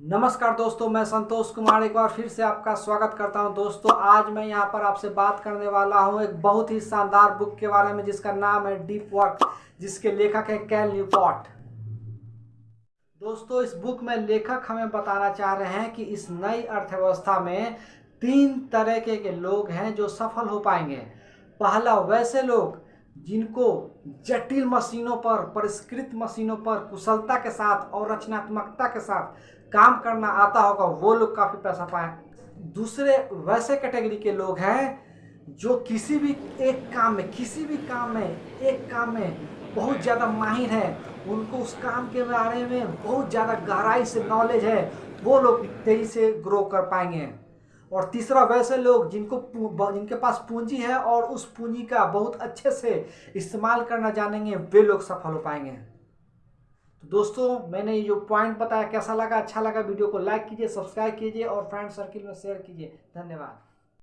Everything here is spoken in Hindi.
नमस्कार दोस्तों, मैं संतोष कुमार एक बार फिर से आपका स्वागत करता हूँ। दोस्तों, आज मैं यहाँ पर आपसे बात करने वाला हूँ एक बहुत ही शानदार बुक के बारे में, जिसका नाम है डीप वर्क जिसके लेखक है कैल न्यूपॉट दोस्तों, इस बुक में लेखक हमें बताना चाह रहे हैं कि इस नई अर्थव्यवस्था में तीन तरह के लोग हैं जो सफल हो पाएँगे। पहला, वैसे लोग जिनको जटिल मशीनों पर, परिष्कृत मशीनों पर कुशलता के साथ और रचनात्मकता के साथ काम करना आता होगा, वो लोग काफ़ी पैसा पाए दूसरे वैसे कैटेगरी के लोग हैं जो किसी भी एक काम में, किसी भी काम में, एक काम में बहुत ज़्यादा माहिर है। उनको उस काम के बारे में बहुत ज़्यादा गहराई से नॉलेज है। वो लोग तेज़ी से ग्रो कर पाएँगे। और तीसरा वैसे लोग जिनको जिनके पास पूंजी है और उस पूंजी का बहुत अच्छे से इस्तेमाल करना जानेंगे, वे लोग सफल हो पाएँगे। तो दोस्तों, मैंने ये जो पॉइंट बताया, कैसा लगा? अच्छा लगा वीडियो को लाइक कीजिए सब्सक्राइब कीजिए और फ्रेंड सर्किल में शेयर कीजिए। धन्यवाद।